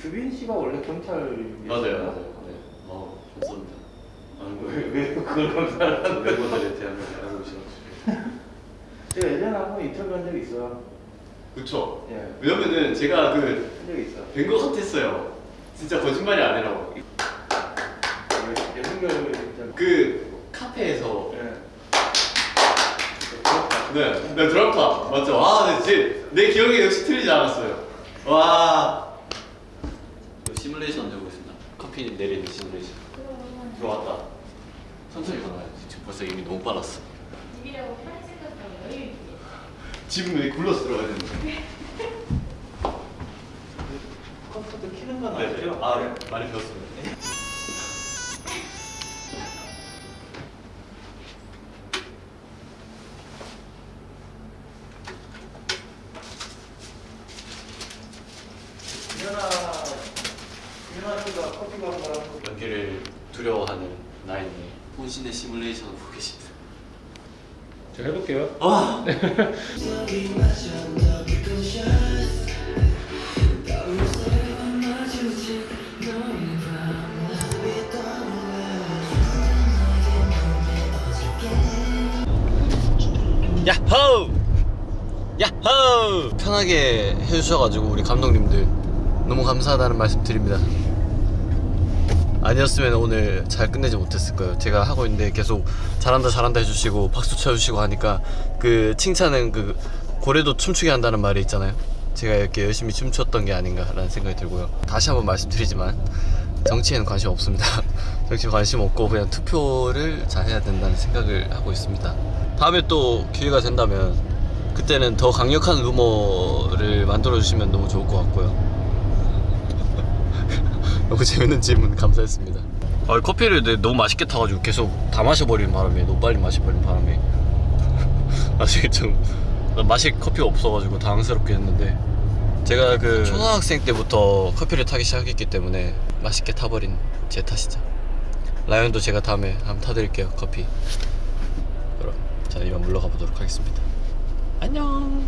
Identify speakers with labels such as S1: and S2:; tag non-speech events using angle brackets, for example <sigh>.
S1: 주빈 씨가 원래 경찰
S2: 맞아요, 맞아요. 네. 어, 감사합니다.
S1: 왜, 왜 그걸 감사하는데?
S2: 멤버들에 대한 알고 계셔가지고. <laughs>
S1: 제가 예전에 한 번 인터뷰 한 적이 있어요.
S2: 그쵸.
S1: 예,
S2: 왜냐면은 제가 그,
S1: 한 적이 있어.
S2: 뵌것 같았어요. 진짜 거짓말이 아니라고.
S1: 예.
S2: 그, 카페에서.
S1: 예.
S2: 네, 네, 드럼파. 맞죠? 와, 네, 제, 내 기억에 역시 틀리지 않았어요. 와. 커피 내리는 시뮬레이션. 들어왔다. 천천히 걸어야지. 지금 벌써 이미 너무 빨랐어.
S3: 집이라고 편히 생각하고 여유 있게.
S2: 지금 왜 굴러서 들어가야 되는 거야?
S1: 컴퓨터 키는 건
S2: 네,
S1: 아시죠?
S2: 아,
S1: 네.
S2: 많이 배웠습니다. 연기를 두려워하는 나인이 혼신의 시뮬레이션을 보고 계십니다.
S4: 제가 해볼게요.
S2: 아! 야호! 야호! 편하게 해주셔가지고 우리 감독님들 너무 감사하다는 말씀 드립니다. 아니었으면 오늘 잘 끝내지 못했을 거예요. 제가 하고 있는데 계속 잘한다 잘한다 해주시고 박수 쳐주시고 하니까 그 칭찬은 그 고래도 춤추게 한다는 말이 있잖아요. 제가 이렇게 열심히 춤췄던 게 아닌가라는 생각이 들고요. 다시 한번 말씀드리지만 정치에는 관심 없습니다. <laughs> 정치에 관심 없고 그냥 투표를 잘 해야 된다는 생각을 하고 있습니다. 다음에 또 기회가 된다면 그때는 더 강력한 루머를 만들어 주시면 너무 좋을 것 같고요. 너무 재밌는 질문 감사했습니다. 아, 커피를 내- 너무 맛있게 타가지고 계속 다 마셔버리는 바람에 너무 빨리 마셔버리는 바람에 <laughs> 나중에 좀 맛이 커피가 없어가지고 당황스럽게 했는데 제가 그 초등학생 때부터 커피를 타기 시작했기 때문에 맛있게 타버린 제 탓이죠. 라이언도 제가 다음에 한번 타드릴게요 커피. 그럼 저는 이만 물러가 보도록 하겠습니다. 안녕.